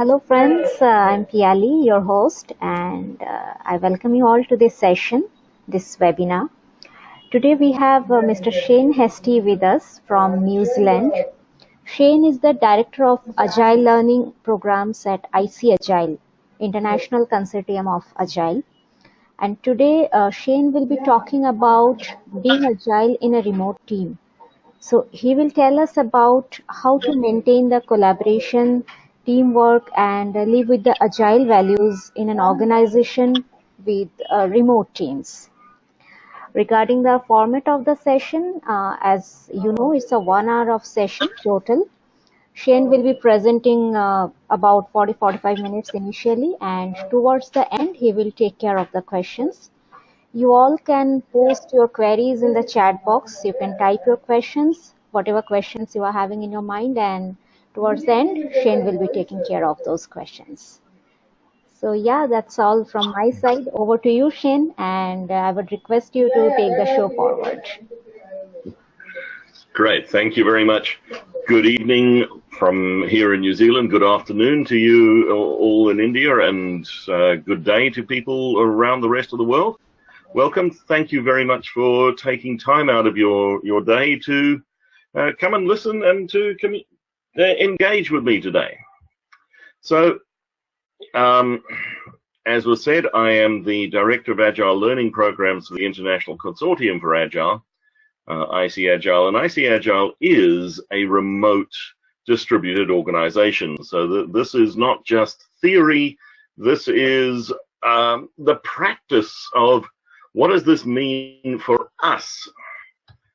Hello friends, uh, I'm Piali, your host, and uh, I welcome you all to this session, this webinar. Today we have uh, Mr. Shane Hastie with us from New Zealand. Shane is the Director of Agile Learning Programs at IC Agile, International Consortium of Agile. And today uh, Shane will be talking about being agile in a remote team. So he will tell us about how to maintain the collaboration, teamwork, and live with the agile values in an organization with uh, remote teams. Regarding the format of the session, uh, as you know, it's a one hour of session total. Shane will be presenting uh, about 40-45 minutes initially, and towards the end, he will take care of the questions. You all can post your queries in the chat box. You can type your questions, whatever questions you are having in your mind, and towards the end, Shane will be taking care of those questions. So yeah, that's all from my side. Over to you, Shane, and I would request you to take the show forward. Great, thank you very much. Good evening from here in New Zealand. Good afternoon to you all in India, and uh, good day to people around the rest of the world welcome. Thank you very much for taking time out of your, your day to uh, come and listen and to uh, engage with me today. So, um, as was said, I am the Director of Agile Learning Programs for the International Consortium for Agile, uh, IC Agile, and IC Agile is a remote distributed organization. So th this is not just theory, this is um, the practice of what does this mean for us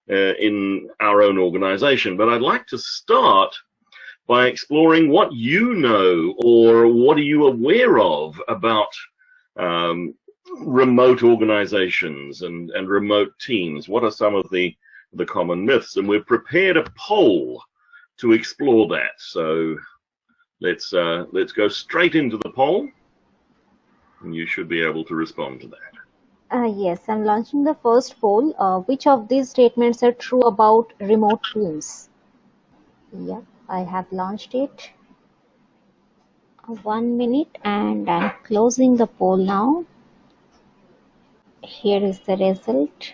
uh, in our own organization? But I'd like to start by exploring what you know or what are you aware of about um, remote organizations and, and remote teams. What are some of the, the common myths? And we've prepared a poll to explore that. So let's, uh, let's go straight into the poll and you should be able to respond to that. Uh, yes, I'm launching the first poll. Uh, which of these statements are true about remote teams? Yeah, I have launched it. Uh, one minute and I'm closing the poll now. Here is the result.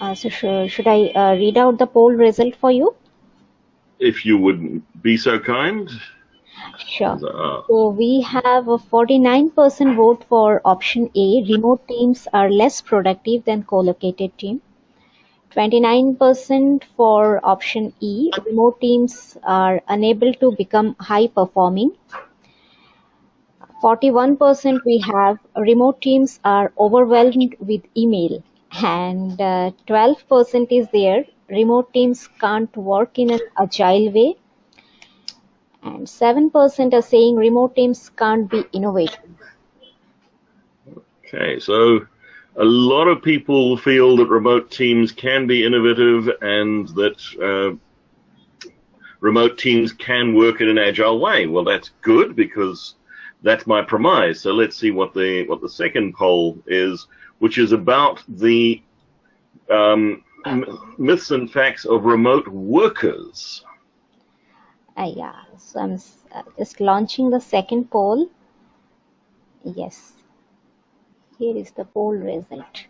Uh, so sh should I uh, read out the poll result for you? If you would be so kind. Sure. So we have a 49% vote for option A. Remote teams are less productive than co-located team. 29% for option E. Remote teams are unable to become high performing. 41% we have remote teams are overwhelmed with email and 12% uh, is there remote teams can't work in an agile way and 7% are saying remote teams can't be innovative. Okay, so a lot of people feel that remote teams can be innovative and that uh, remote teams can work in an agile way. Well, that's good because that's my premise. So let's see what the what the second poll is, which is about the um, myths and facts of remote workers. Uh, yeah, so I'm uh, just launching the second poll. Yes, here is the poll result.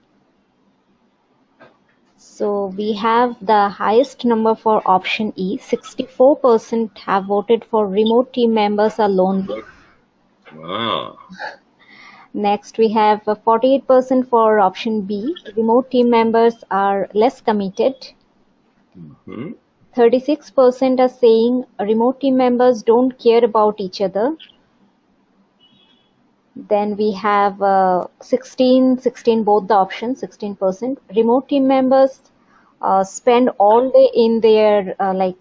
So we have the highest number for option E. 64% have voted for remote team members are lonely. Wow. Next, we have 48% for option B. Remote team members are less committed. Mm -hmm. 36% are saying remote team members don't care about each other. Then we have uh, 16, 16 both the options, 16%. Remote team members uh, spend all day in their uh, like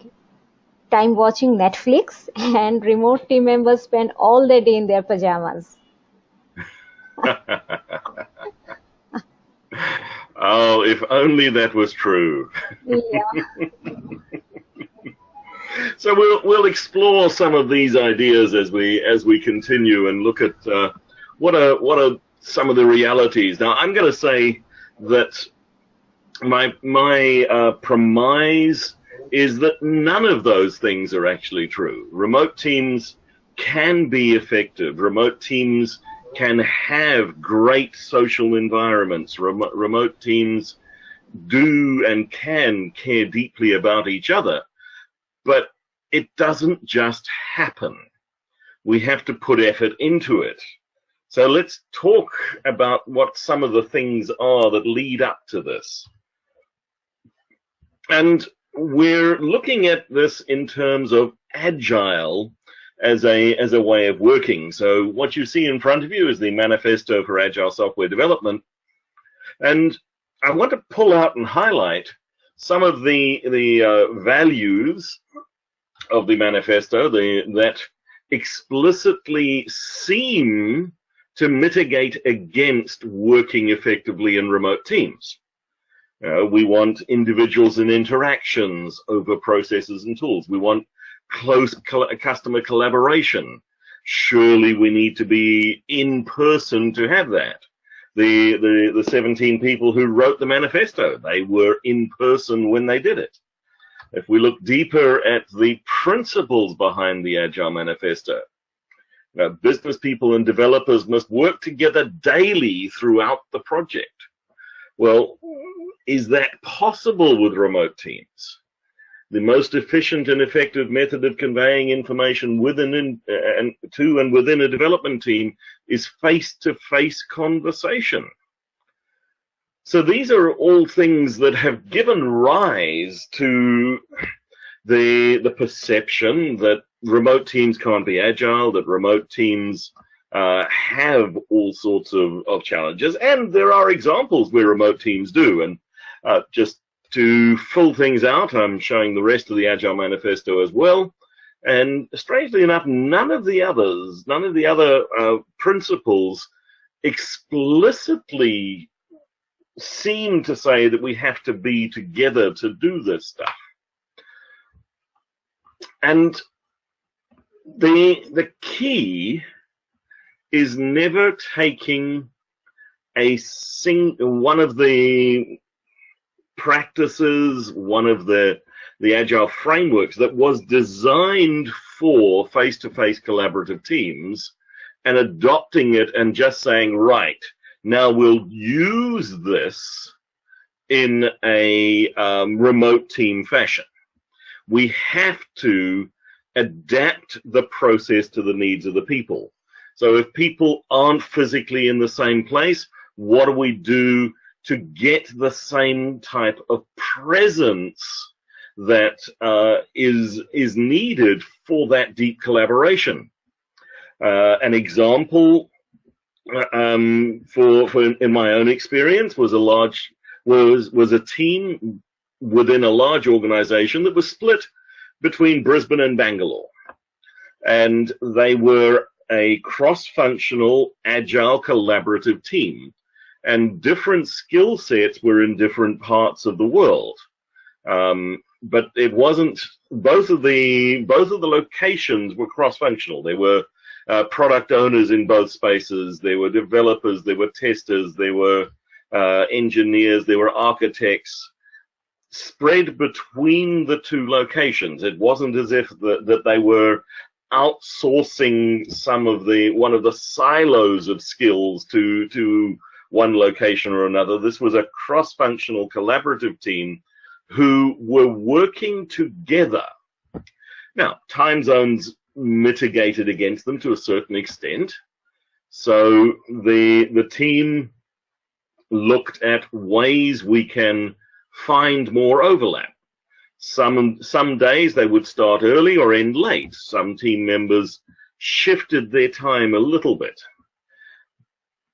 time watching Netflix and remote team members spend all the day in their pajamas. oh, if only that was true. Yeah. so we'll we'll explore some of these ideas as we as we continue and look at uh, what are what are some of the realities. Now I'm going to say that my my uh, premise is that none of those things are actually true. Remote teams can be effective. Remote teams can have great social environments. Remote, remote teams do and can care deeply about each other, but it doesn't just happen. We have to put effort into it. So let's talk about what some of the things are that lead up to this. And we're looking at this in terms of agile as a as a way of working. So what you see in front of you is the manifesto for agile software development, and I want to pull out and highlight some of the the uh, values of the manifesto the, that explicitly seem to mitigate against working effectively in remote teams. Uh, we want individuals and interactions over processes and tools. We want close customer collaboration. Surely we need to be in person to have that. The, the, the 17 people who wrote the manifesto, they were in person when they did it. If we look deeper at the principles behind the Agile Manifesto, uh, business people and developers must work together daily throughout the project. Well, is that possible with remote teams? the most efficient and effective method of conveying information within uh, and to and within a development team is face-to-face -face conversation. So these are all things that have given rise to the the perception that remote teams can't be agile, that remote teams uh, have all sorts of, of challenges, and there are examples where remote teams do. And uh, just to fill things out, I'm showing the rest of the Agile Manifesto as well. And strangely enough, none of the others, none of the other uh, principles explicitly seem to say that we have to be together to do this stuff. And the the key is never taking a sing one of the practices, one of the the agile frameworks that was designed for face-to-face -face collaborative teams and adopting it and just saying, right, now we'll use this in a um, remote team fashion. We have to adapt the process to the needs of the people. So if people aren't physically in the same place, what do we do to get the same type of presence that uh, is is needed for that deep collaboration. Uh, an example uh, um, for, for in my own experience was a large was was a team within a large organization that was split between Brisbane and Bangalore, and they were a cross-functional, agile, collaborative team and different skill sets were in different parts of the world. Um, but it wasn't both of the both of the locations were cross-functional. There were uh, product owners in both spaces. There were developers. There were testers. There were uh, engineers. There were architects spread between the two locations. It wasn't as if that they were outsourcing some of the one of the silos of skills to to one location or another. This was a cross-functional collaborative team who were working together. Now, time zones mitigated against them to a certain extent. So the, the team looked at ways we can find more overlap. Some, some days they would start early or end late. Some team members shifted their time a little bit.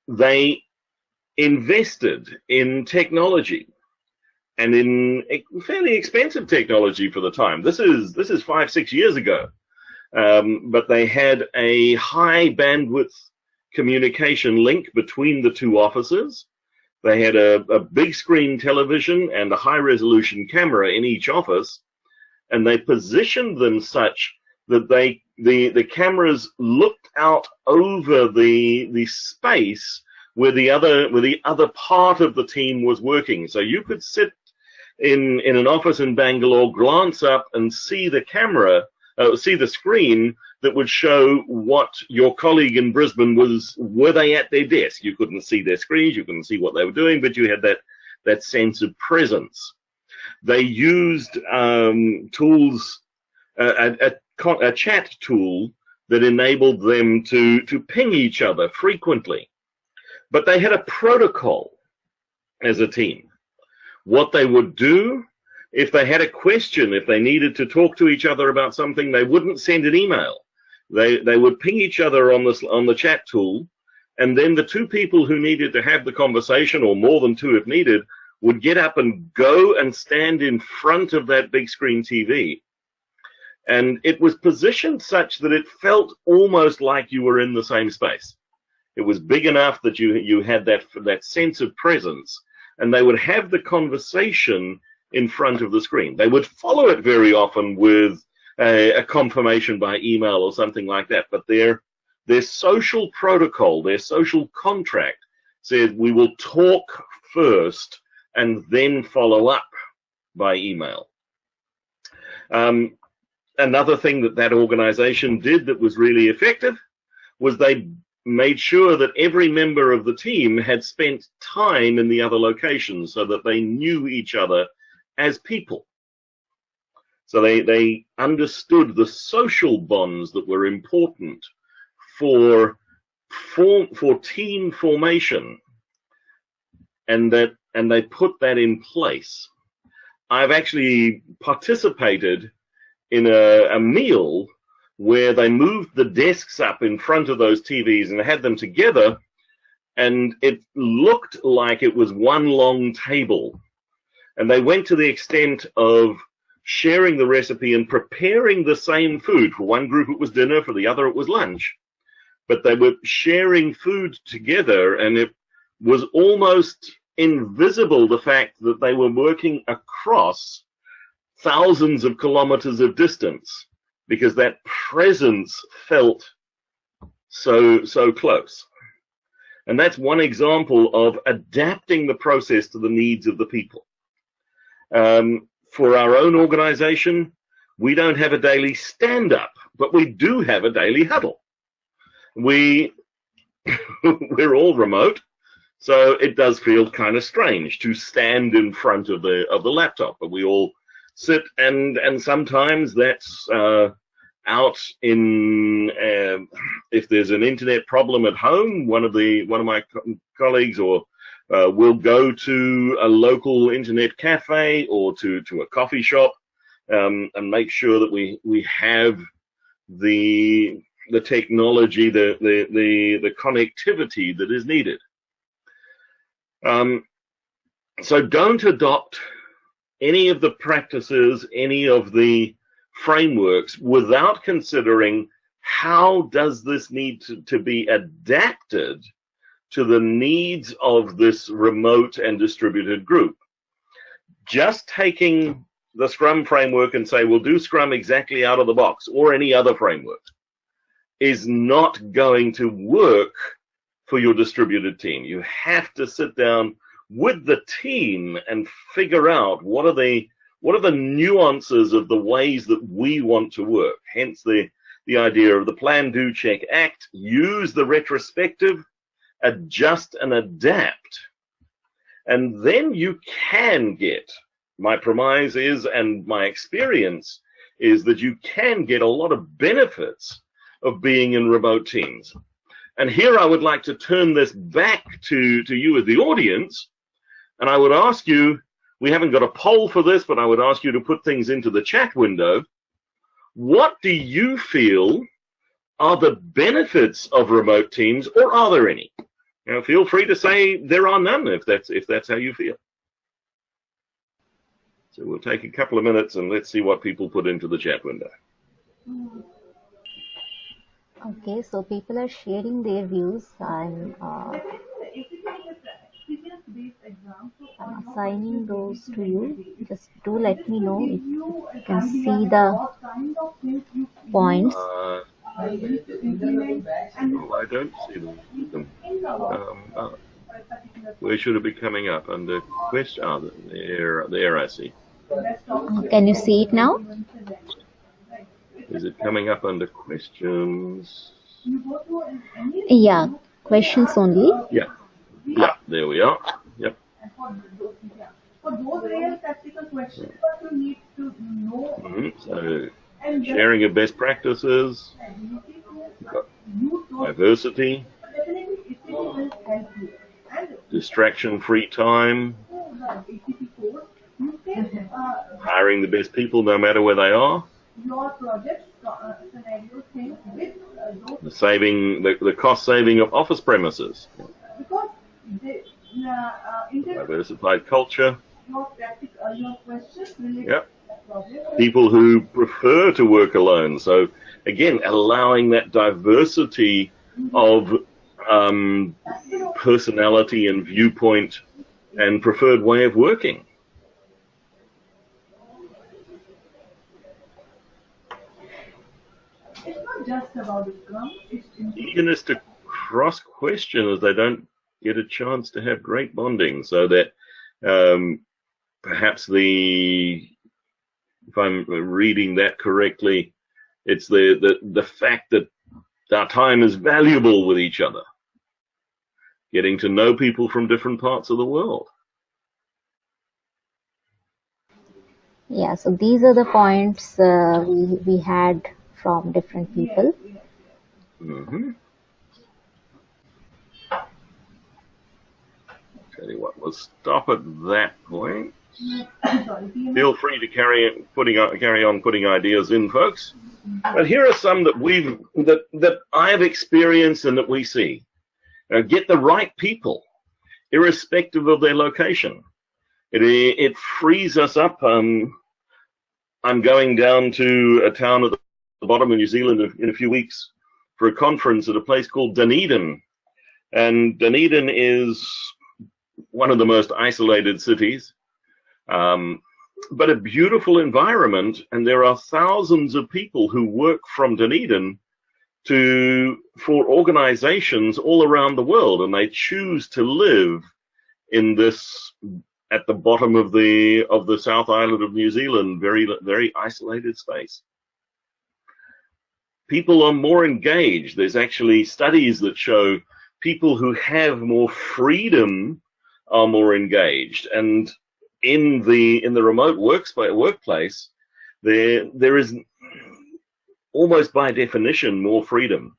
They invested in technology and in fairly expensive technology for the time. This is this is five six years ago, um, but they had a high bandwidth communication link between the two offices. They had a, a big screen television and a high resolution camera in each office, and they positioned them such that they the the cameras looked out over the the space where the other where the other part of the team was working. So you could sit in in an office in Bangalore, glance up and see the camera, uh, see the screen that would show what your colleague in Brisbane was, were they at their desk? You couldn't see their screens, you couldn't see what they were doing, but you had that, that sense of presence. They used um, tools, a, a, a chat tool that enabled them to, to ping each other frequently. But they had a protocol as a team. What they would do if they had a question, if they needed to talk to each other about something, they wouldn't send an email. They, they would ping each other on, this, on the chat tool, and then the two people who needed to have the conversation, or more than two if needed, would get up and go and stand in front of that big screen TV. And it was positioned such that it felt almost like you were in the same space. It was big enough that you, you had that, that sense of presence, and they would have the conversation in front of the screen. They would follow it very often with a, a confirmation by email or something like that. But their their social protocol, their social contract said we will talk first and then follow up by email. Um, another thing that that organization did that was really effective was they made sure that every member of the team had spent time in the other locations so that they knew each other as people. So they, they understood the social bonds that were important for, for, for team formation and that and they put that in place. I've actually participated in a, a meal where they moved the desks up in front of those TVs and had them together and it looked like it was one long table. And they went to the extent of sharing the recipe and preparing the same food. For one group, it was dinner, for the other, it was lunch. But they were sharing food together, and it was almost invisible the fact that they were working across thousands of kilometers of distance because that presence felt so so close and that's one example of adapting the process to the needs of the people um, for our own organization, we don't have a daily stand up, but we do have a daily huddle. We, we're all remote, so it does feel kind of strange to stand in front of the, of the laptop, but we all sit and, and sometimes that's, uh, out in uh, if there's an internet problem at home one of the one of my co colleagues or uh, we'll go to a local internet cafe or to, to a coffee shop um, and make sure that we, we have the, the technology, the, the, the, the connectivity that is needed. Um, so don't adopt any of the practices, any of the frameworks without considering how does this need to, to be adapted to the needs of this remote and distributed group. Just taking the Scrum framework and say, we'll do Scrum exactly out of the box or any other framework is not going to work for your distributed team. You have to sit down with the team and figure out what are the what are the nuances of the ways that we want to work. Hence the the idea of the plan, do, check, act. Use the retrospective adjust and adapt. And then you can get, my premise is, and my experience is that you can get a lot of benefits of being in remote teams. And here I would like to turn this back to, to you as the audience. And I would ask you, we haven't got a poll for this, but I would ask you to put things into the chat window. What do you feel are the benefits of remote teams, or are there any? You know, feel free to say there are none if that's if that's how you feel. So we'll take a couple of minutes and let's see what people put into the chat window. Okay, so people are sharing their views. I'm, uh, I'm assigning those to you. Just do let me know if you can see the points. Uh, Oh, I don't see them. Um, uh, where should it be coming up? Under question? Oh, there, there I see. Can you see it now? Is it coming up under questions? Yeah, questions only. Yeah. Yeah, there we are. Yep. For those real practical questions, you need to know Sharing of best practices, diversity, distraction-free time, hiring the best people no matter where they are, the saving, the, the cost saving of office premises, diversified culture, your practical uh, your questions related Yep. to the project. People who prefer to work alone. So again, allowing that diversity of um, personality and viewpoint and preferred way of working. It's not just about the Scrum, it's eagerness to cross question as they don't get a chance to have great bonding so that um, perhaps the if i'm reading that correctly it's the, the the fact that our time is valuable with each other. Getting to know people from different parts of the world. Yeah, so these are the points uh, we we had from different people. hmm tell you what we'll stop at that point feel free to carry putting carry on putting ideas in, folks. But here are some that we've that that I have experienced and that we see. Uh, get the right people, irrespective of their location. It it frees us up. Um, I'm going down to a town at the bottom of New Zealand in a few weeks for a conference at a place called Dunedin, and Dunedin is one of the most isolated cities um, but a beautiful environment, and there are thousands of people who work from Dunedin to for organizations all around the world, and they choose to live in this at the bottom of the of the South Island of New Zealand, very very isolated space. People are more engaged. There's actually studies that show people who have more freedom are more engaged, and in the in the remote workspace workplace, there there is almost by definition more freedom.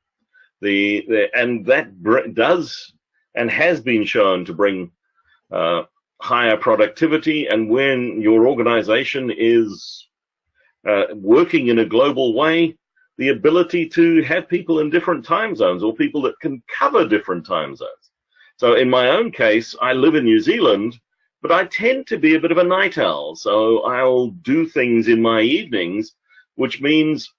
The, the and that does and has been shown to bring uh, higher productivity. And when your organization is uh, working in a global way, the ability to have people in different time zones or people that can cover different time zones. So in my own case, I live in New Zealand, but I tend to be a bit of a night owl. So I'll do things in my evenings, which means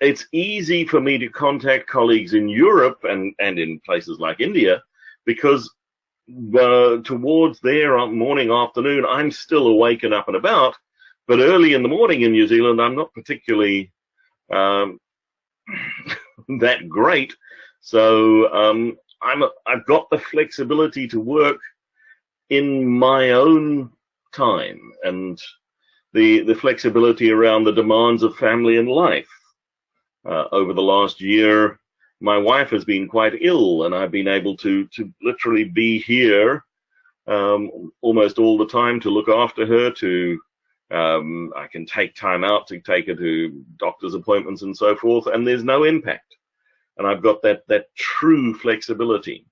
it's easy for me to contact colleagues in Europe and, and in places like India because uh, towards their morning, afternoon, I'm still awake and up and about. But early in the morning in New Zealand, I'm not particularly um, that great. So um, I'm I've got the flexibility to work in my own time and the the flexibility around the demands of family and life. Uh, over the last year, my wife has been quite ill, and I've been able to to literally be here um, almost all the time to look after her. To um, I can take time out to take her to doctor's appointments and so forth, and there's no impact. And I've got that that true flexibility.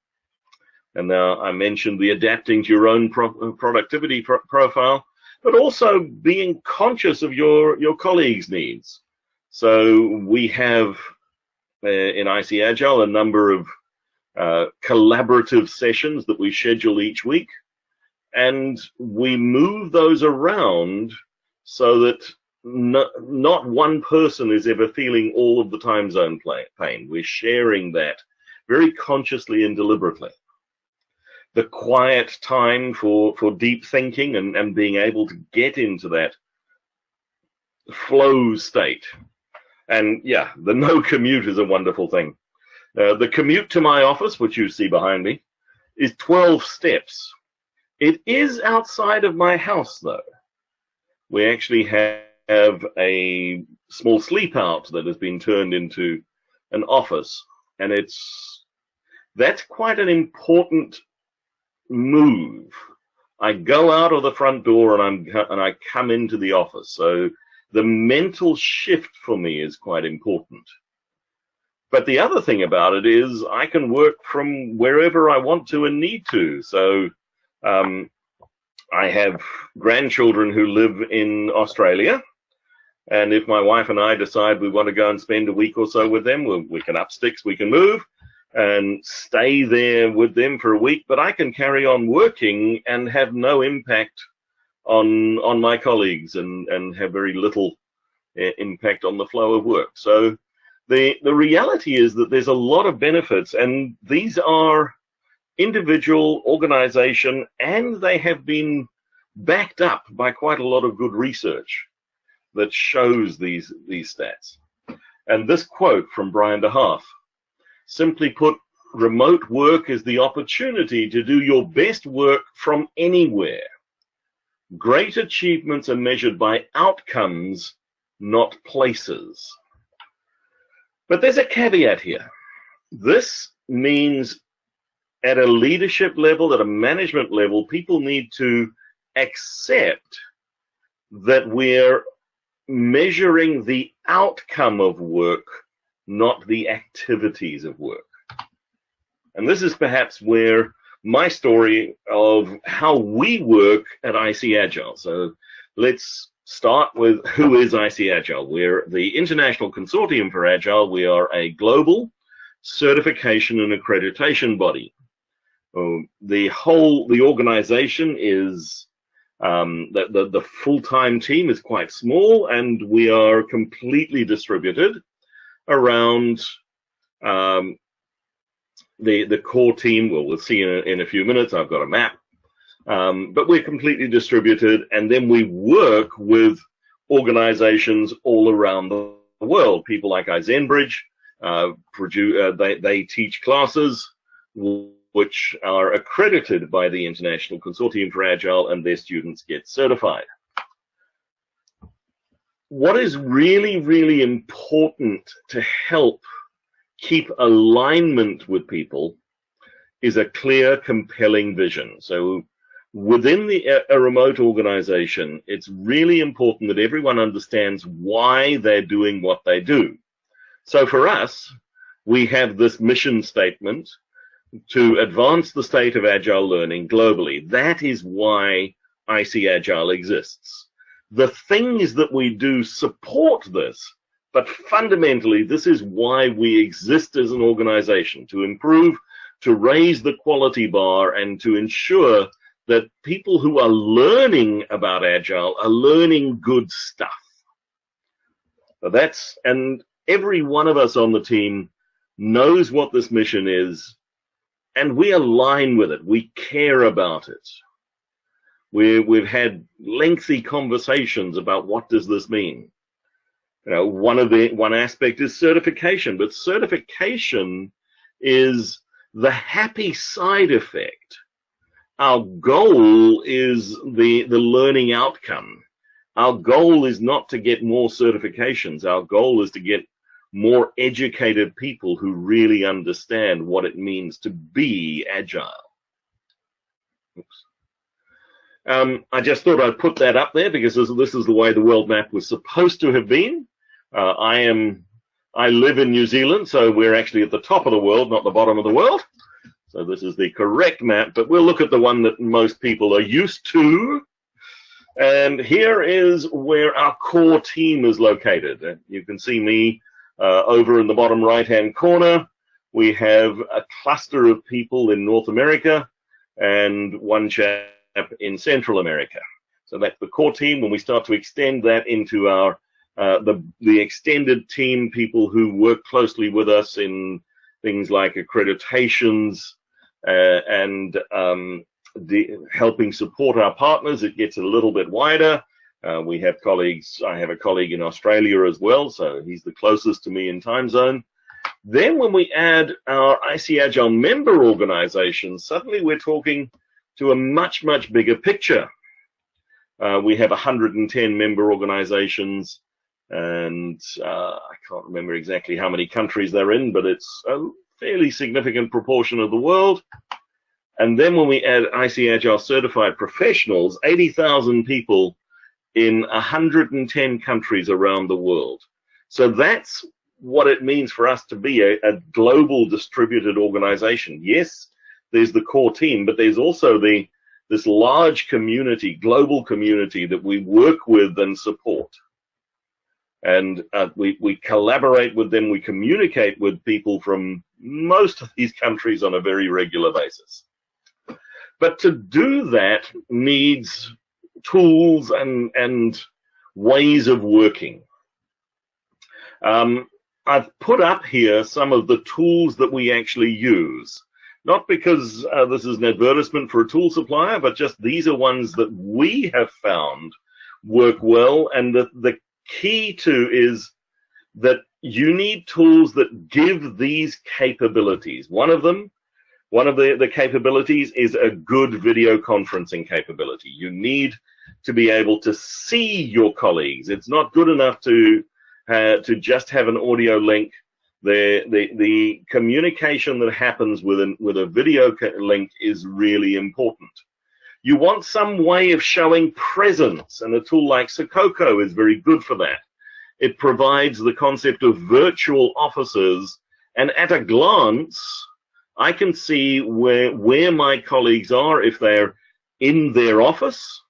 And now I mentioned the adapting to your own pro productivity pro profile, but also being conscious of your your colleagues' needs. So we have uh, in IC Agile a number of uh, collaborative sessions that we schedule each week, and we move those around so that no, not one person is ever feeling all of the time zone pain. We're sharing that very consciously and deliberately. The quiet time for, for deep thinking and, and being able to get into that flow state. And yeah, the no commute is a wonderful thing. Uh, the commute to my office, which you see behind me, is 12 steps. It is outside of my house, though. We actually have have a small sleep out that has been turned into an office, and it's that's quite an important move. I go out of the front door and I'm and I come into the office. So the mental shift for me is quite important. But the other thing about it is I can work from wherever I want to and need to. So um, I have grandchildren who live in Australia. And if my wife and I decide we want to go and spend a week or so with them, we, we can up sticks, we can move and stay there with them for a week, but I can carry on working and have no impact on on my colleagues and and have very little uh, impact on the flow of work. So the the reality is that there's a lot of benefits, and these are individual, organization, and they have been backed up by quite a lot of good research that shows these these stats. And this quote from Brian de Haaff Simply put, remote work is the opportunity to do your best work from anywhere. Great achievements are measured by outcomes, not places. But there's a caveat here. This means at a leadership level, at a management level, people need to accept that we're measuring the outcome of work not the activities of work. And this is perhaps where my story of how we work at IC Agile. So let's start with who is IC Agile. We're the International Consortium for Agile. We are a global certification and accreditation body. Um, the whole, the organization is, um, the, the, the full-time team is quite small and we are completely distributed around um, the the core team. Well, we'll see in a, in a few minutes. I've got a map, um, but we're completely distributed, and then we work with organizations all around the world. People like iZenBridge, uh, uh, they they teach classes which are accredited by the International Consortium for Agile, and their students get certified what is really, really important to help keep alignment with people is a clear, compelling vision. So within the, a remote organization, it's really important that everyone understands why they're doing what they do. So for us, we have this mission statement to advance the state of agile learning globally. That is why IC Agile exists. The things that we do support this, but fundamentally, this is why we exist as an organization to improve, to raise the quality bar, and to ensure that people who are learning about Agile are learning good stuff. That's, and every one of us on the team knows what this mission is, and we align with it. We care about it. We, we've had lengthy conversations about what does this mean. You know, one of the one aspect is certification, but certification is the happy side effect. Our goal is the the learning outcome. Our goal is not to get more certifications. Our goal is to get more educated people who really understand what it means to be agile. Oops. Um, I just thought I'd put that up there because this, this, is the way the world map was supposed to have been. Uh, I am, I live in New Zealand, so we're actually at the top of the world, not the bottom of the world. So this is the correct map, but we'll look at the one that most people are used to. And here is where our core team is located. You can see me uh, over in the bottom right-hand corner. We have a cluster of people in North America and one chap in Central America. So that's the core team. When we start to extend that into our uh, the the extended team, people who work closely with us in things like accreditations uh, and um, helping support our partners, it gets a little bit wider. Uh, we have colleagues. I have a colleague in Australia as well, so he's the closest to me in time zone. Then when we add our IC Agile member organizations, suddenly we're talking to a much, much bigger picture. Uh, we have 110 member organizations, and uh, I can't remember exactly how many countries they're in, but it's a fairly significant proportion of the world. And then when we add IC Agile certified professionals, 80,000 people in 110 countries around the world. So that's what it means for us to be a, a global distributed organization. Yes, there's the core team, but there's also the this large community, global community that we work with and support. And uh, we, we collaborate with them, we communicate with people from most of these countries on a very regular basis. But to do that needs tools and, and ways of working. Um, I've put up here some of the tools that we actually use. Not because uh, this is an advertisement for a tool supplier, but just these are ones that we have found work well. And the, the key to is that you need tools that give these capabilities. One of them one of the, the capabilities is a good video conferencing capability. You need to be able to see your colleagues. It's not good enough to uh, to just have an audio link. The, the the communication that happens with an with a video link is really important. You want some way of showing presence, and a tool like Sococo is very good for that. It provides the concept of virtual offices, and at a glance, I can see where where my colleagues are if they're in their office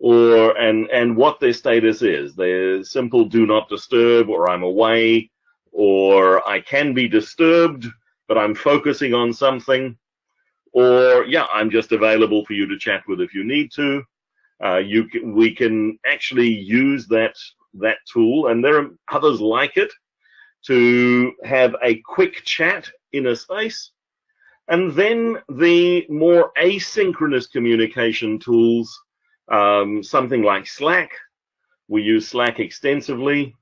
or and and what their status is. They're simple do not disturb or I'm away or I can be disturbed but I'm focusing on something or yeah I'm just available for you to chat with if you need to. Uh, you can, we can actually use that that tool and there are others like it to have a quick chat in a space and then the more asynchronous communication tools, um, something like Slack. We use Slack extensively,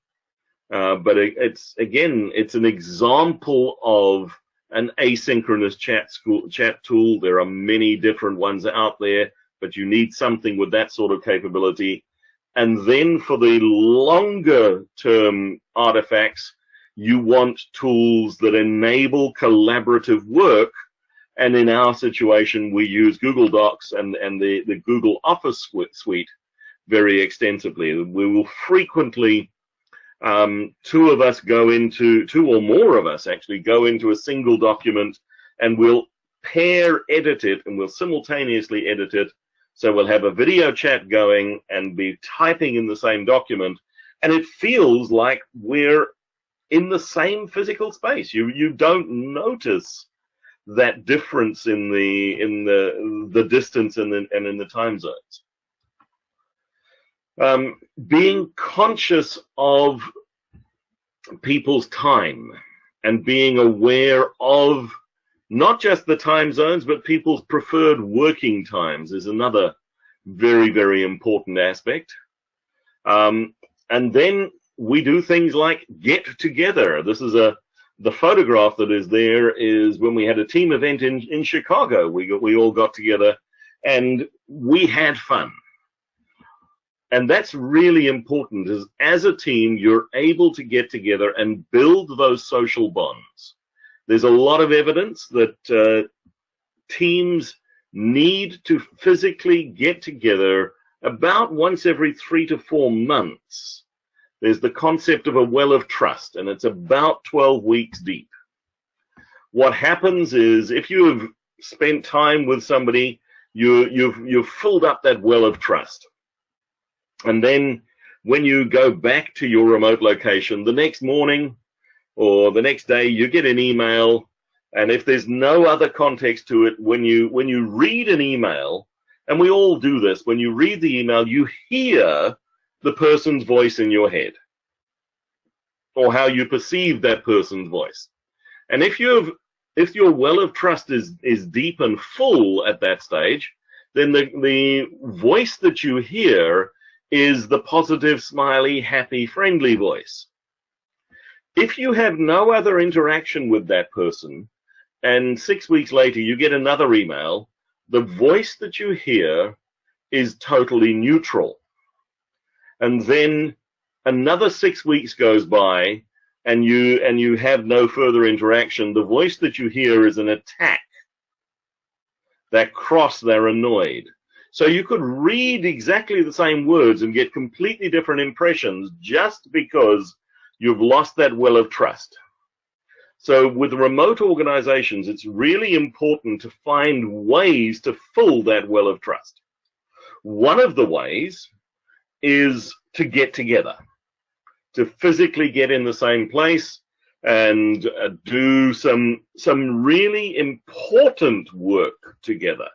uh, but it, it's again, it's an example of an asynchronous chat school, chat tool. There are many different ones out there, but you need something with that sort of capability. And then for the longer term artifacts, you want tools that enable collaborative work and in our situation, we use Google Docs and, and the, the Google Office suite very extensively. We will frequently, um, two of us go into, two or more of us actually go into a single document and we'll pair edit it and we'll simultaneously edit it. So we'll have a video chat going and be typing in the same document. And it feels like we're in the same physical space. You, you don't notice that difference in the in the the distance and in, and in the time zones. Um, being conscious of people's time and being aware of not just the time zones, but people's preferred working times is another very, very important aspect. Um, and then we do things like get together. This is a the photograph that is there is when we had a team event in, in Chicago. We, we all got together and we had fun. And that's really important is as a team, you're able to get together and build those social bonds. There's a lot of evidence that uh, teams need to physically get together about once every three to four months there's the concept of a well of trust, and it's about 12 weeks deep. What happens is if you have spent time with somebody, you, you've, you've filled up that well of trust. And then when you go back to your remote location the next morning or the next day, you get an email. And if there's no other context to it, when you, when you read an email, and we all do this, when you read the email, you hear the person's voice in your head or how you perceive that person's voice. And if you've if your well of trust is is deep and full at that stage, then the the voice that you hear is the positive, smiley, happy, friendly voice. If you have no other interaction with that person, and six weeks later you get another email, the voice that you hear is totally neutral and then another six weeks goes by and you and you have no further interaction, the voice that you hear is an attack. They're cross, they're annoyed. So you could read exactly the same words and get completely different impressions just because you've lost that well of trust. So with remote organizations, it's really important to find ways to fill that well of trust. One of the ways is to get together, to physically get in the same place and uh, do some some really important work together.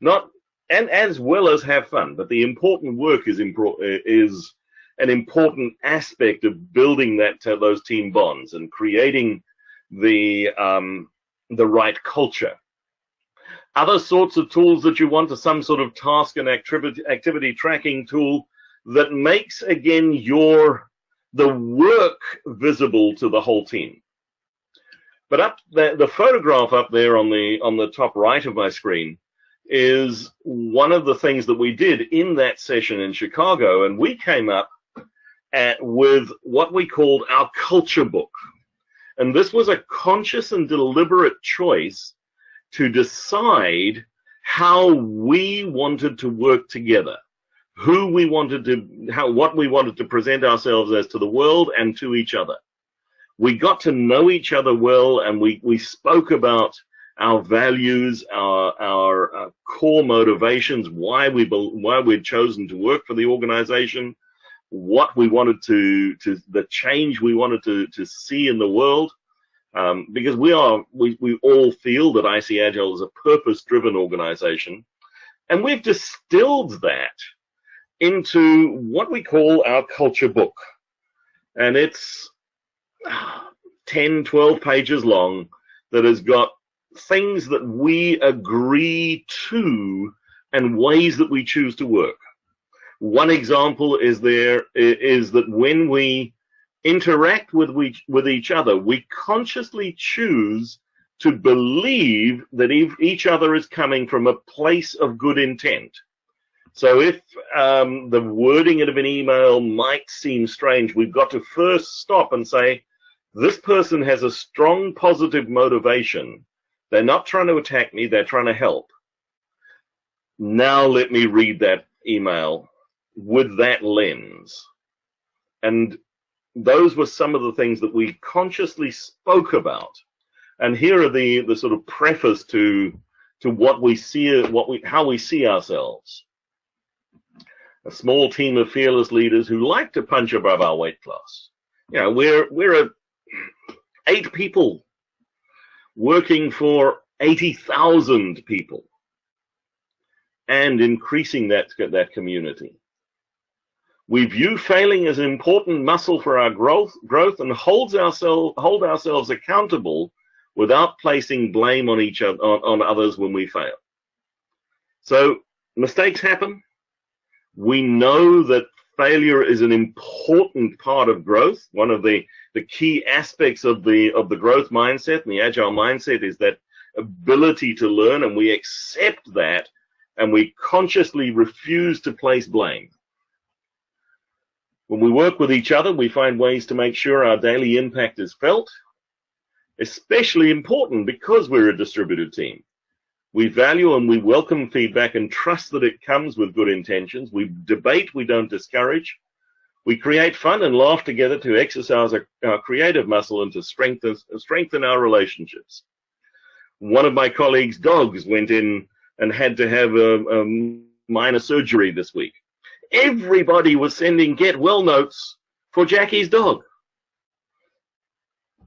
Not and as well as have fun, but the important work is is an important aspect of building that uh, those team bonds and creating the um, the right culture. Other sorts of tools that you want are some sort of task and activity, activity tracking tool that makes again your the work visible to the whole team. But up the, the photograph up there on the on the top right of my screen is one of the things that we did in that session in Chicago, and we came up at, with what we called our culture book. And this was a conscious and deliberate choice to decide how we wanted to work together, who we wanted to, how, what we wanted to present ourselves as to the world and to each other. We got to know each other well and we, we spoke about our values, our, our, uh, core motivations, why we, why we'd chosen to work for the organization, what we wanted to, to the change we wanted to, to see in the world. Um, because we are, we, we all feel that IC Agile is a purpose-driven organization. And we've distilled that into what we call our culture book. And it's 10, 12 pages long that has got things that we agree to and ways that we choose to work. One example is there is that when we interact with with each other, we consciously choose to believe that each other is coming from a place of good intent. So if um, the wording of an email might seem strange, we've got to first stop and say, this person has a strong positive motivation. They're not trying to attack me, they're trying to help. Now let me read that email with that lens. And those were some of the things that we consciously spoke about. And here are the, the sort of preface to, to what we see, what we, how we see ourselves. A small team of fearless leaders who like to punch above our weight class. You know, we're, we're a, eight people working for 80,000 people and increasing that, that community. We view failing as an important muscle for our growth, growth and holds ourselves, hold ourselves accountable without placing blame on each other, on, on others when we fail. So mistakes happen. We know that failure is an important part of growth. One of the, the key aspects of the, of the growth mindset and the agile mindset is that ability to learn and we accept that and we consciously refuse to place blame. When we work with each other, we find ways to make sure our daily impact is felt, especially important because we're a distributed team. We value and we welcome feedback and trust that it comes with good intentions. We debate, we don't discourage. We create fun and laugh together to exercise our, creative muscle and to strengthen, strengthen our relationships. One of my colleagues' dogs went in and had to have a, a minor surgery this week everybody was sending get well notes for Jackie's dog.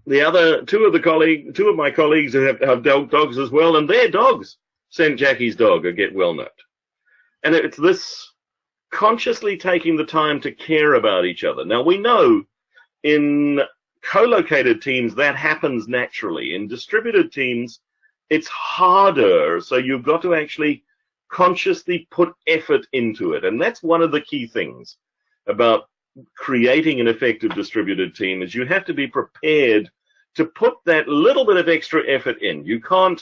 The other two of the colleague, two of my colleagues have, have dogs as well, and their dogs sent Jackie's dog a get well note. And it's this consciously taking the time to care about each other. Now we know in co-located teams that happens naturally. In distributed teams, it's harder. So you've got to actually consciously put effort into it. And that's one of the key things about creating an effective distributed team is you have to be prepared to put that little bit of extra effort in. You can't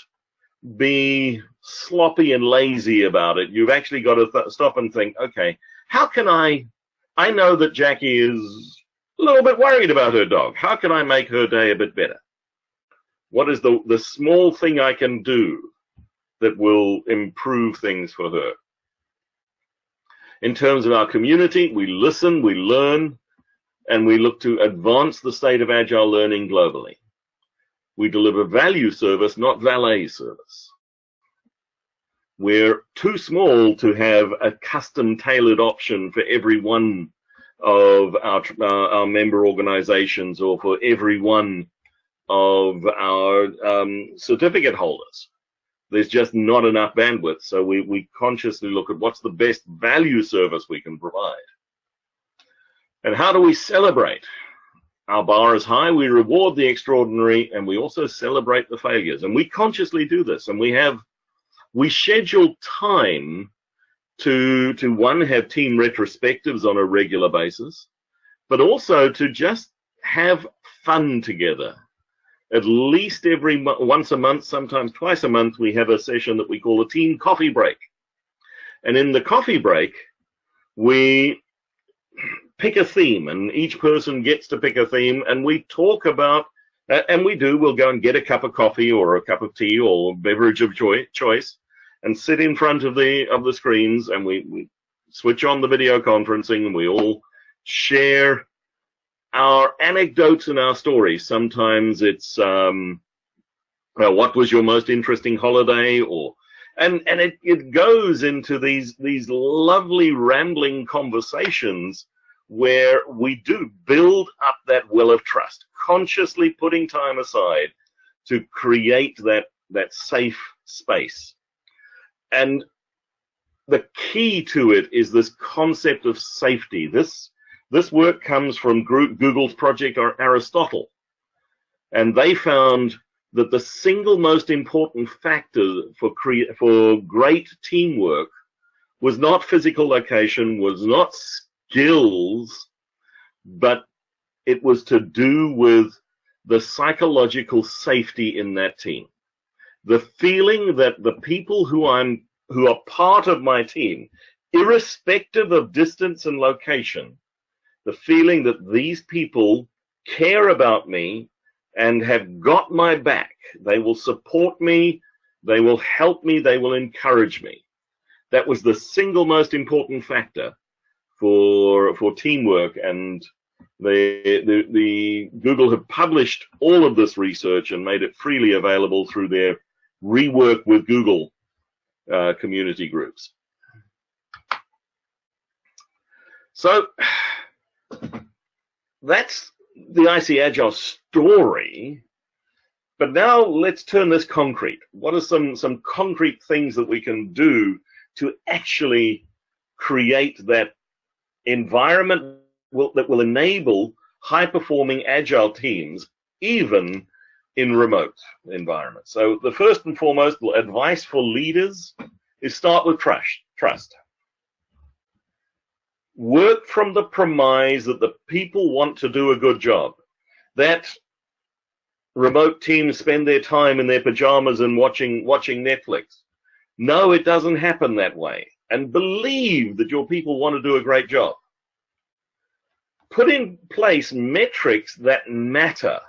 be sloppy and lazy about it. You've actually got to stop and think, okay, how can I I know that Jackie is a little bit worried about her dog. How can I make her day a bit better? What is the, the small thing I can do that will improve things for her? In terms of our community, we listen, we learn, and we look to advance the state of agile learning globally. We deliver value service, not valet service. We're too small to have a custom tailored option for every one of our, uh, our member organizations or for every one of our um, certificate holders. There's just not enough bandwidth. So we, we consciously look at what's the best value service we can provide. And how do we celebrate? Our bar is high, we reward the extraordinary, and we also celebrate the failures. And we consciously do this. And we have, we schedule time to, to one, have team retrospectives on a regular basis, but also to just have fun together. At least every once a month, sometimes twice a month, we have a session that we call a team coffee break. And in the coffee break, we pick a theme and each person gets to pick a theme and we talk about and we do we'll go and get a cup of coffee or a cup of tea or beverage of choice and sit in front of the of the screens and we, we switch on the video conferencing and we all share our anecdotes and our stories sometimes it's um, what was your most interesting holiday or and and it, it goes into these these lovely rambling conversations where we do build up that well of trust, consciously putting time aside to create that, that safe space. And the key to it is this concept of safety. This, this work comes from Google's project Aristotle. And they found that the single most important factor for, for great teamwork was not physical location, was not skills, but it was to do with the psychological safety in that team. The feeling that the people who I'm who are part of my team, irrespective of distance and location, the feeling that these people care about me and have got my back. They will support me, they will help me, they will encourage me. That was the single most important factor for for teamwork and the, the, the Google have published all of this research and made it freely available through their rework with Google uh, community groups. So that's the IC Agile story. But now let's turn this concrete. What are some, some concrete things that we can do to actually create that environment will, that will enable high performing agile teams even in remote environments. So the first and foremost advice for leaders is start with trust. Trust. Work from the premise that the people want to do a good job. That remote teams spend their time in their pajamas and watching watching Netflix. No, it doesn't happen that way and believe that your people want to do a great job. Put in place metrics that matter.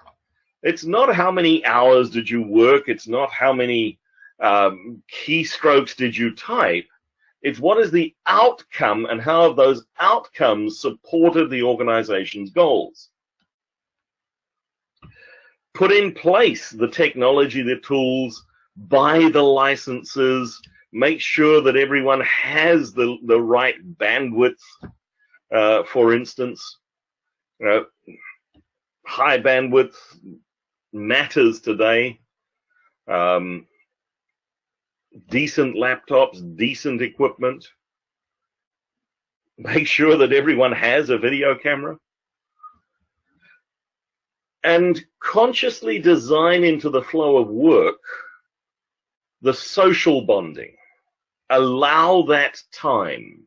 It's not how many hours did you work. It's not how many um, keystrokes did you type. It's what is the outcome and how have those outcomes supported the organization's goals. Put in place the technology, the tools, buy the licenses, make sure that everyone has the, the right bandwidth, uh, for instance. Uh, high bandwidth matters today. Um, decent laptops, decent equipment. Make sure that everyone has a video camera. And consciously design into the flow of work the social bonding allow that time.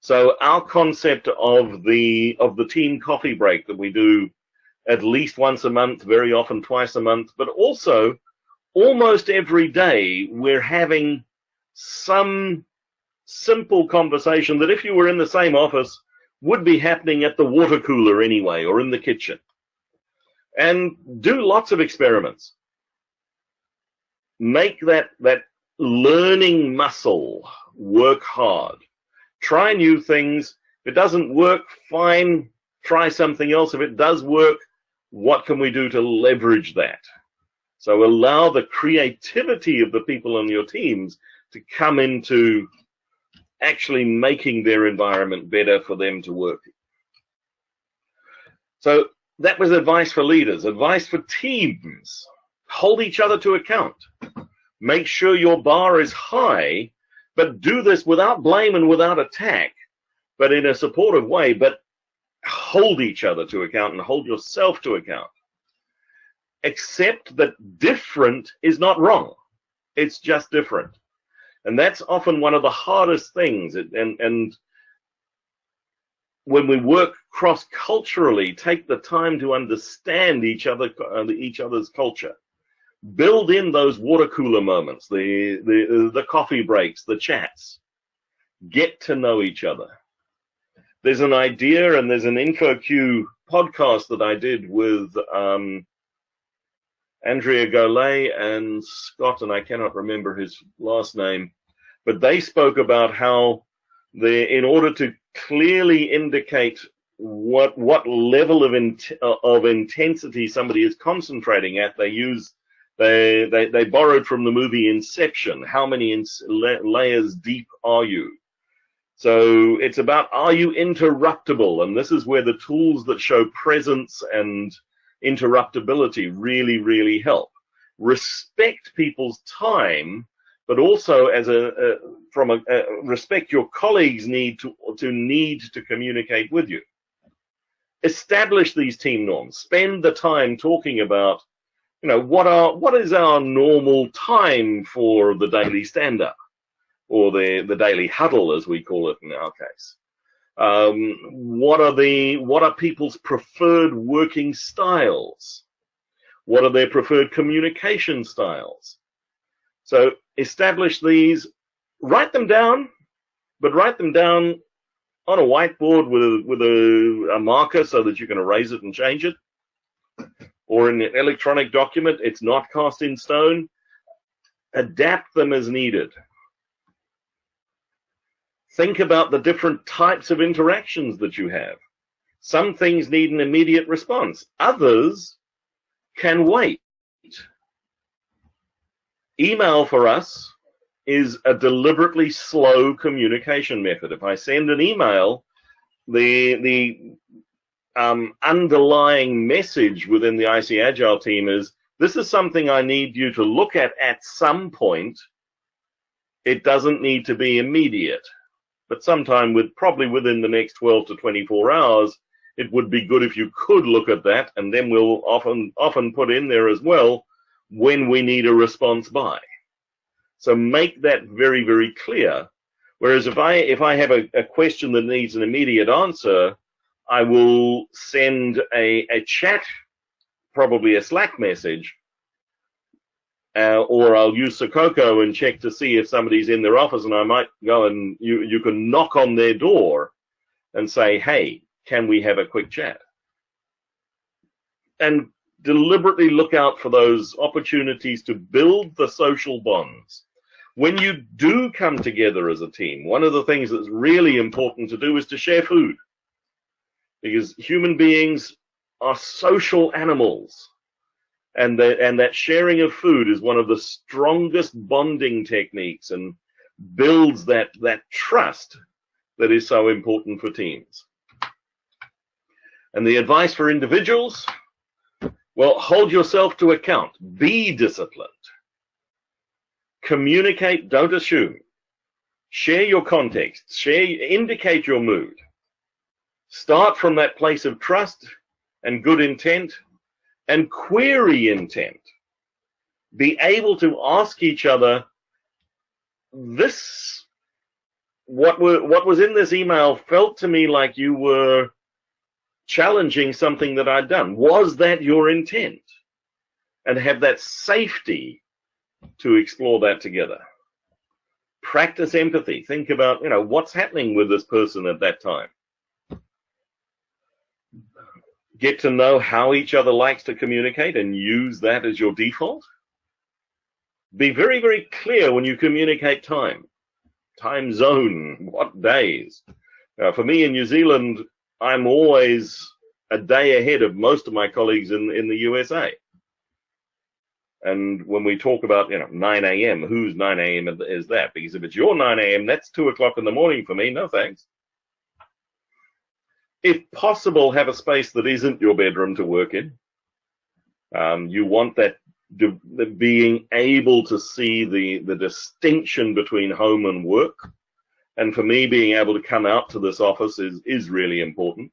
So our concept of the of the team coffee break that we do at least once a month, very often twice a month, but also almost every day we're having some simple conversation that if you were in the same office would be happening at the water cooler anyway, or in the kitchen. And do lots of experiments. Make that, that learning muscle work hard. Try new things. If it doesn't work, fine. Try something else. If it does work, what can we do to leverage that? So allow the creativity of the people on your teams to come into actually making their environment better for them to work. So that was advice for leaders, advice for teams. Hold each other to account. Make sure your bar is high, but do this without blame and without attack, but in a supportive way, but hold each other to account and hold yourself to account. Accept that different is not wrong. It's just different. And that's often one of the hardest things. And, and when we work cross culturally, take the time to understand each other, uh, each other's culture. Build in those water cooler moments, the, the, the coffee breaks, the chats. Get to know each other. There's an idea and there's an InfoQ podcast that I did with um, Andrea Goulet and Scott, and I cannot remember his last name, but they spoke about how in order to clearly indicate what what level of in, of intensity somebody is concentrating at, they use they, they they borrowed from the movie Inception. How many in, layers deep are you? So it's about are you interruptible, and this is where the tools that show presence and interruptibility really, really help. Respect people's time, but also as a, a from a, a, respect your colleagues need to to need to communicate with you. Establish these team norms. Spend the time talking about, you know, what are what is our normal time for the daily stand up, or the the daily huddle as we call it in our case. Um, what are the what are people's preferred working styles? What are their preferred communication styles? So establish these, write them down, but write them down on a whiteboard with a, with a, a marker so that you can erase it and change it, or in an electronic document. It's not cast in stone. Adapt them as needed. Think about the different types of interactions that you have. Some things need an immediate response. Others can wait. Email for us is a deliberately slow communication method. If I send an email, the the um, underlying message within the IC Agile team is this is something I need you to look at at some point. It doesn't need to be immediate but sometime with probably within the next 12 to 24 hours, it would be good if you could look at that, and then we'll often often put in there as well when we need a response by. So make that very very clear. Whereas if I if I have a, a question that needs an immediate answer, I will send a, a chat, probably a Slack message, uh, or I'll use Sococo and check to see if somebody's in their office, and I might go and you you can knock on their door and say, "Hey, can we have a quick chat?" And deliberately look out for those opportunities to build the social bonds. When you do come together as a team, one of the things that's really important to do is to share food. Because human beings are social animals and that and that sharing of food is one of the strongest bonding techniques and builds that that trust that is so important for teams. And the advice for individuals, well, hold yourself to account. Be disciplined. Communicate, don't assume. Share your context. Share, indicate your mood. Start from that place of trust and good intent and query intent. Be able to ask each other, this, what, were, what was in this email felt to me like you were challenging something that I'd done. Was that your intent? And have that safety to explore that together. Practice empathy. Think about, you know, what's happening with this person at that time. Get to know how each other likes to communicate and use that as your default. Be very, very clear when you communicate time, time zone, what days. Uh, for me in New Zealand, I'm always a day ahead of most of my colleagues in, in the USA. And when we talk about, you know, 9 a.m., whose 9 a.m. is that? Because if it's your 9 a.m., that's 2 o'clock in the morning for me. No thanks. If possible, have a space that isn't your bedroom to work in. Um, you want that the, the being able to see the, the distinction between home and work. And for me, being able to come out to this office is, is really important.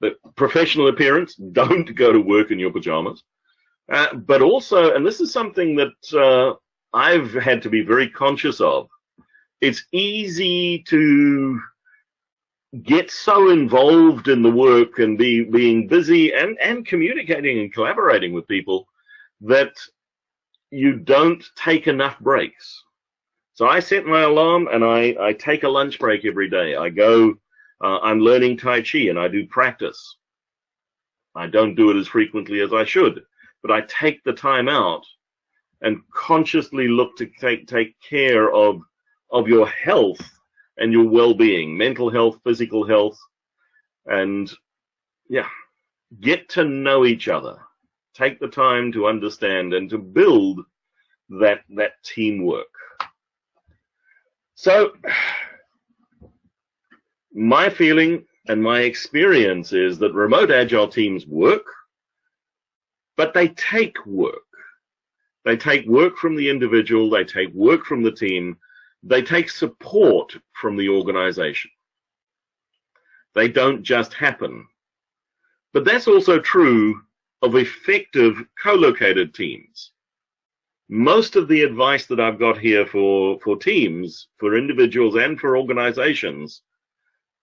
But professional appearance, don't go to work in your pajamas. Uh, but also, and this is something that uh, I've had to be very conscious of, it's easy to get so involved in the work and be being busy and, and communicating and collaborating with people that you don't take enough breaks. So I set my alarm and I, I take a lunch break every day. I go, uh, I'm learning Tai Chi and I do practice. I don't do it as frequently as I should, but I take the time out and consciously look to take, take care of, of your health and your well-being, mental health, physical health, and yeah, get to know each other take the time to understand and to build that that teamwork. So my feeling and my experience is that remote agile teams work, but they take work. They take work from the individual, they take work from the team, they take support from the organization. They don't just happen. But that's also true of effective co-located teams. Most of the advice that I've got here for, for teams, for individuals and for organizations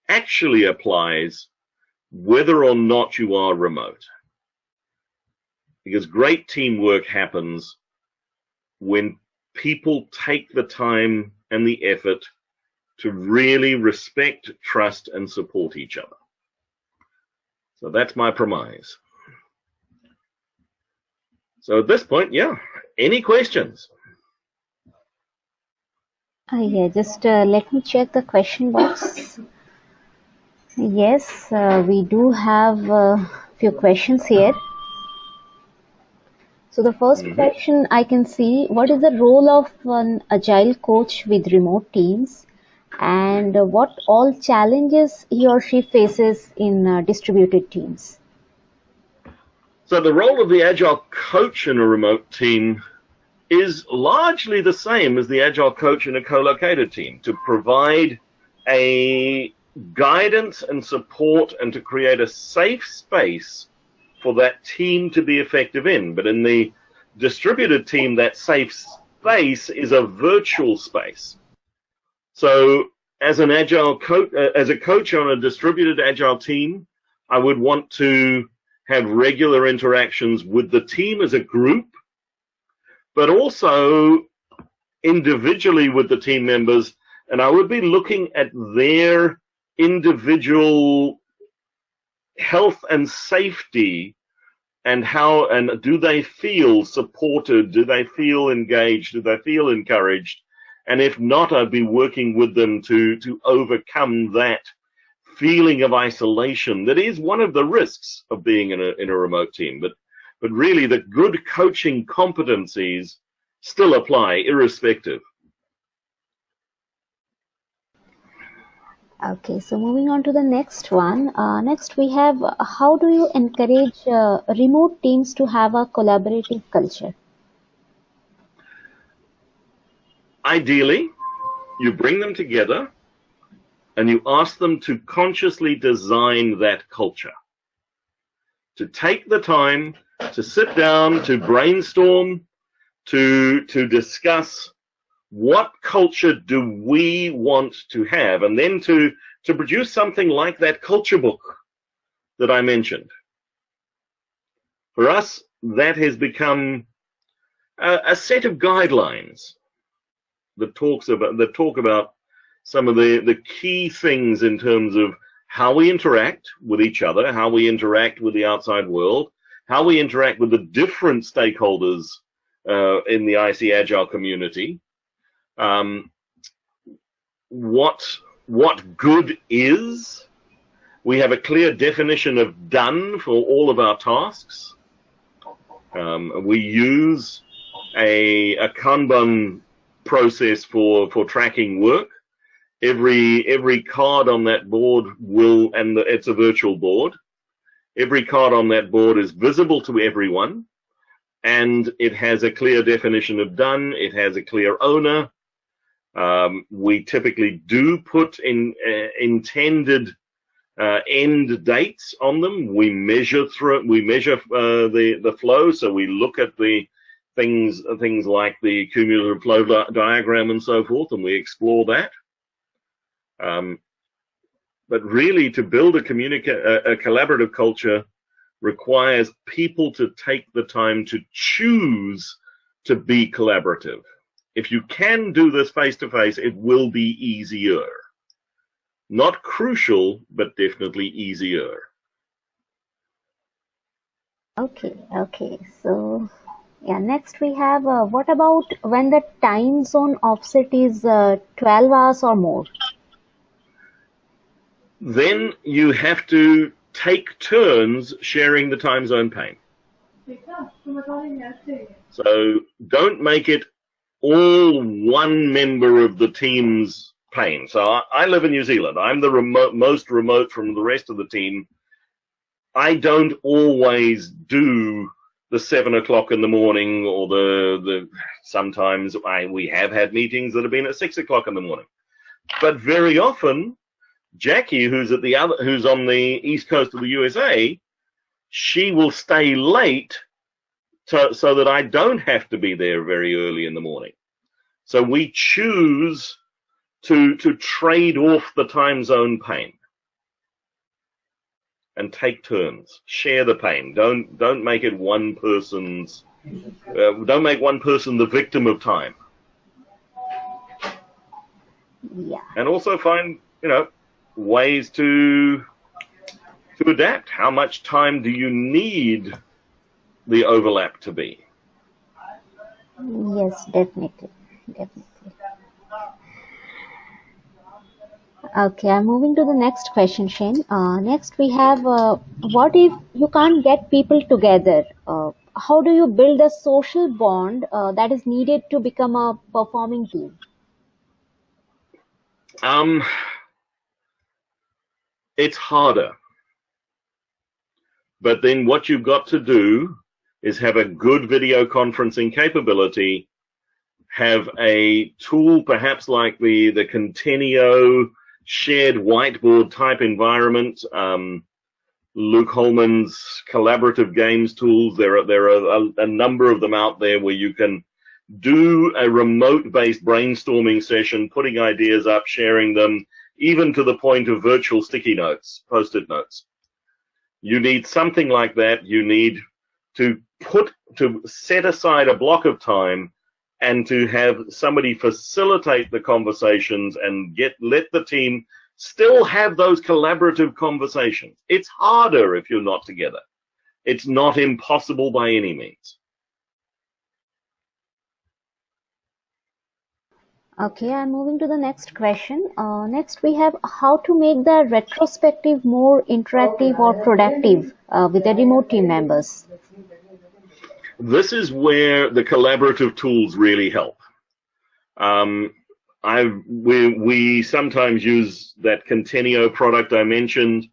actually applies whether or not you are remote. Because great teamwork happens when people take the time and the effort to really respect, trust, and support each other. So that's my premise. So at this point, yeah, any questions? Uh, yeah, just uh, let me check the question box. Yes, uh, we do have a few questions here. So the 1st Mhm. question I can see, what is the role of an agile coach with remote teams and what all challenges he or she faces in uh, distributed teams? So the role of the agile coach in a remote team is largely the same as the agile coach in a co-located team to provide a guidance and support and to create a safe space for that team to be effective in. But in the distributed team, that safe space is a virtual space. So as an agile coach, uh, as a coach on a distributed agile team, I would want to have regular interactions with the team as a group, but also individually with the team members. And I would be looking at their individual health and safety and how and do they feel supported? Do they feel engaged? Do they feel encouraged? And if not, I'd be working with them to, to overcome that feeling of isolation that is one of the risks of being in a, in a remote team. But, but really the good coaching competencies still apply irrespective. Okay, so moving on to the next one. Uh, next, we have uh, how do you encourage uh, remote teams to have a collaborative culture? Ideally, you bring them together and you ask them to consciously design that culture. To take the time to sit down, to brainstorm, to, to discuss what culture do we want to have, and then to, to produce something like that culture book that I mentioned. For us, that has become a, a set of guidelines that talks about that talk about some of the, the key things in terms of how we interact with each other, how we interact with the outside world, how we interact with the different stakeholders uh, in the IC Agile community, um, what what good is. We have a clear definition of done for all of our tasks. Um, we use a, a Kanban process for, for tracking work. Every every card on that board will, and the, it's a virtual board. Every card on that board is visible to everyone, and it has a clear definition of done. It has a clear owner. Um, we typically do put in uh, intended uh, end dates on them. We measure through we measure uh, the the flow, so we look at the things things like the cumulative flow diagram and so forth, and we explore that. Um, but really, to build a, a, a collaborative culture requires people to take the time to choose to be collaborative. If you can do this face to face, it will be easier. Not crucial, but definitely easier. Okay, okay. So, yeah, next we have uh, what about when the time zone offset is uh, 12 hours or more? Then you have to take turns sharing the time zone pain. So don't make it all one member of the team's pain. So I, I live in New Zealand. I'm the remote, most remote from the rest of the team. I don't always do the seven o'clock in the morning or the the sometimes I we have had meetings that have been at six o'clock in the morning. But very often, Jackie, who's at the other who's on the east coast of the USA, she will stay late to, so that I don't have to be there very early in the morning. So we choose to to trade off the time zone pain and take turns. Share the pain. Don't don't make it one person's uh, don't make one person the victim of time. Yeah. And also find you know ways to to adapt. How much time do you need the overlap to be yes definitely definitely Okay, I'm moving to the next question, Shane. Uh, next, we have uh, what if you can't get people together? Uh, how do you build a social bond uh, that is needed to become a performing team? Um, it's harder. But then what you've got to do is have a good video conferencing capability, have a tool perhaps like the, the Contenio shared whiteboard type environment. Um, Luke Hohmann's collaborative games tools. There are there are a, a number of them out there where you can do a remote-based brainstorming session, putting ideas up, sharing them, even to the point of virtual sticky notes, post-it notes. You need something like that. You need to put to set aside a block of time and to have somebody facilitate the conversations and get let the team still have those collaborative conversations. It's harder if you're not together. It's not impossible by any means. Okay, I'm moving to the next question. Uh, next, we have how to make the retrospective more interactive or productive uh, with the remote team members this is where the collaborative tools really help. Um, I we we sometimes use that Contenio product I mentioned.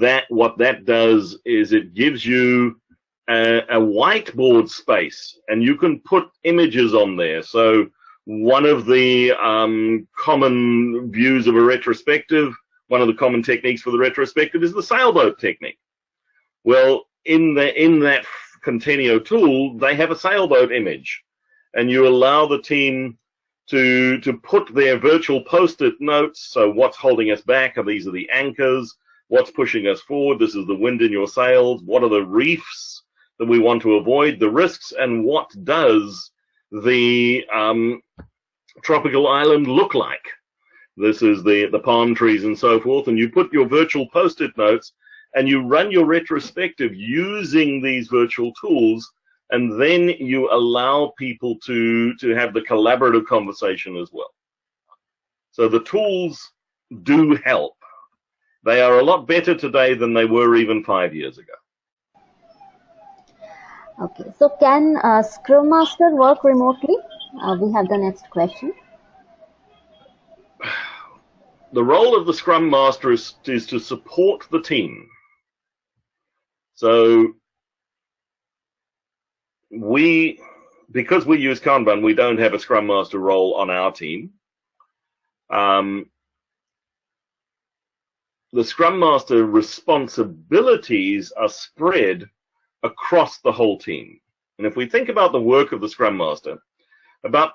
That what that does is it gives you a, a whiteboard space, and you can put images on there. So one of the um, common views of a retrospective, one of the common techniques for the retrospective is the sailboat technique. Well, in the in that Contenio tool, they have a sailboat image, and you allow the team to to put their virtual post-it notes. So what's holding us back? Are these are the anchors? What's pushing us forward? This is the wind in your sails. What are the reefs that we want to avoid? The risks, and what does the um, tropical island look like? This is the, the palm trees and so forth. And you put your virtual post-it notes and you run your retrospective using these virtual tools. And then you allow people to, to have the collaborative conversation as well. So the tools do help. They are a lot better today than they were even five years ago. Okay, so can uh, Scrum Master work remotely? Uh, we have the next question. The role of the Scrum Master is, is to support the team. So we, because we use Kanban, we don't have a Scrum Master role on our team. Um, the Scrum Master responsibilities are spread across the whole team. And if we think about the work of the Scrum Master, about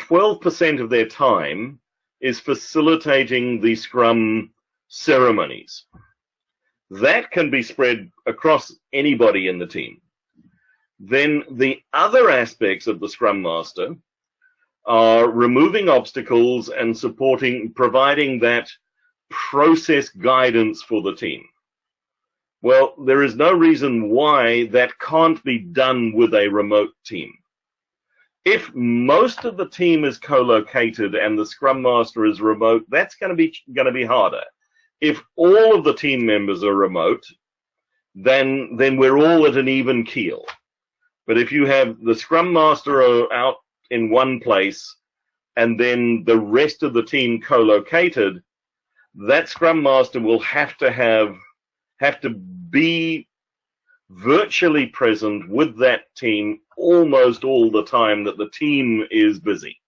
12% of their time is facilitating the Scrum ceremonies. That can be spread across anybody in the team. Then the other aspects of the Scrum Master are removing obstacles and supporting, providing that process guidance for the team. Well, there is no reason why that can't be hmm. done with a remote team. If most of the team is co-located and the Scrum Master is remote, that's going to be going to be harder. If all of the team members are remote, then then we're all at an even keel. But if you have the Scrum Master out in one place and then the rest of the team co-located, that Scrum Master will have to have have to be virtually present with that team almost all the time that the team is busy.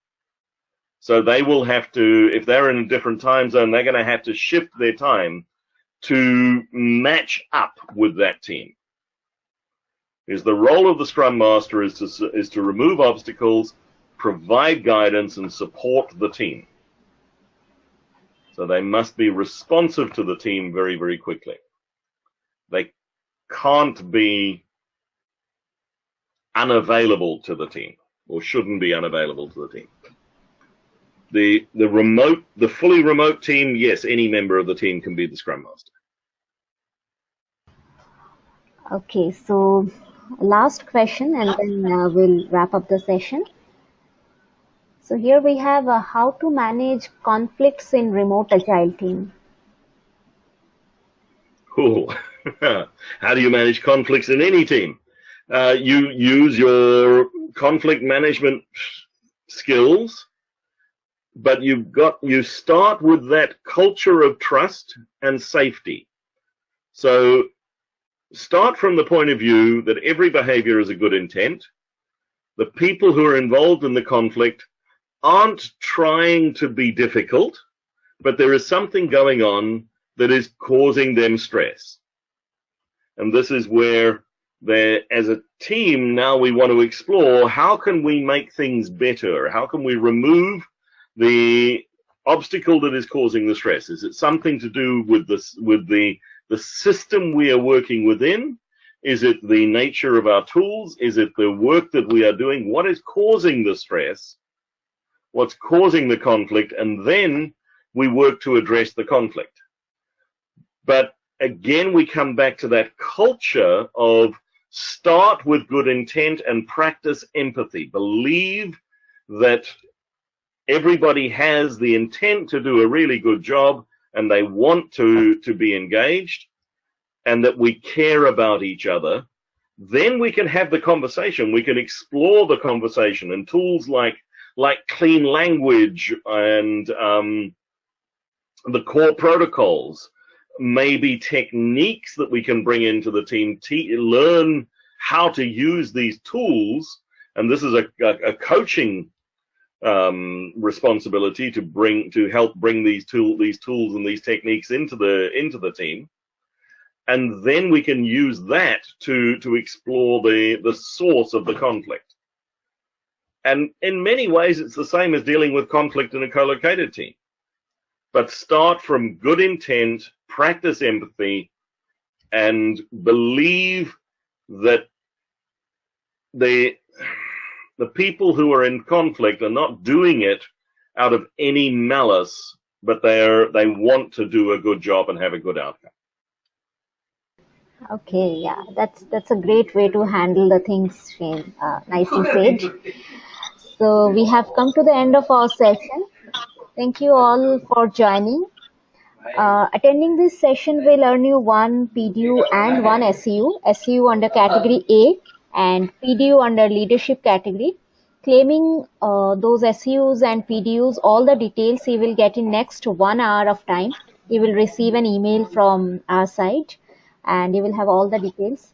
So they will have to, if they're in a different time zone, they're going to have to shift their time to match up with that team. Is the role of the Scrum Master is to, is to remove obstacles, provide guidance, and support the team. So they must be responsive to the team very, very quickly. They can't be unavailable to the team or shouldn't be unavailable to the team. The the remote the fully remote team, yes, any member of the team can be the scrum master. Okay, so last question and then uh, we'll wrap up the session. So here we have uh, how to manage conflicts in remote agile team. Cool. how do you manage conflicts in any team? Uh, you use your conflict management skills, but you've got you start with that culture of trust and safety. So start from the point of view that every behavior is a good intent. The people who are involved in the conflict aren't trying to be difficult, but there is something going on that is causing them stress. And this is where that as a team now we want to explore how can we make things better? How can we remove the obstacle that is causing the stress? Is it something to do with this with the the system we are working within? Is it the nature of our tools? Is it the work that we are doing? What is causing the stress? What's causing the conflict? And then we work to address the conflict. But again, we come back to that culture of start with good intent and practice empathy. Believe that everybody has the intent to do a really good job and they want to, to be engaged and that we care about each other. Then we can have the conversation. We can explore the conversation and tools like like clean language and um, the core protocols maybe techniques that we can bring into the team, learn how to use these tools. And this is a, a, a coaching um, responsibility to bring to help bring these tool these tools and these techniques into the into the team. And then we can use that to to explore the the source of the conflict. And in many ways, it's the same as dealing with conflict in a co-located team but start from good intent, practice empathy, and believe that the the people who are in conflict are not doing it out of any malice but they're they want to do a good job and have a good outcome. Okay, yeah, that's that's a great way to handle the things, Shane. Uh, nicely said. So we have come to the end of our session. Thank you all for joining. Uh, attending this session will earn you one PDU and one SEU. SEU under category A and PDU under leadership category. Claiming uh, those SEUs and PDUs, all the details you will get in next one hour of time. You will receive an email from our side and you will have all the details.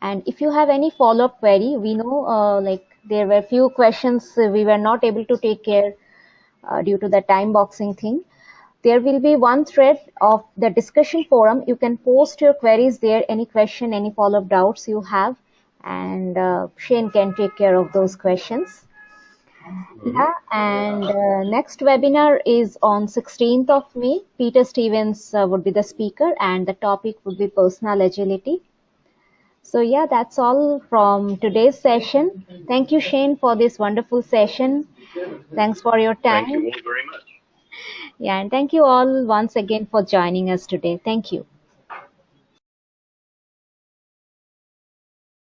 And if you have any follow-up query, we know uh, like there were few questions we were not able to take care uh, due to the time boxing thing. There will be one thread of the discussion forum. You can post your queries there, any question, any follow-up doubts you have, and uh, Shane can take care of those questions. Yeah, and uh, next webinar is on 16th of May. Peter Stevens uh, would be the speaker and the topic would be personal agility. So yeah, that's all from today's session. Thank you, Shane, for this wonderful session. Thanks for your time. Thank you all very much. Yeah, and thank you all once again for joining us today. Thank you.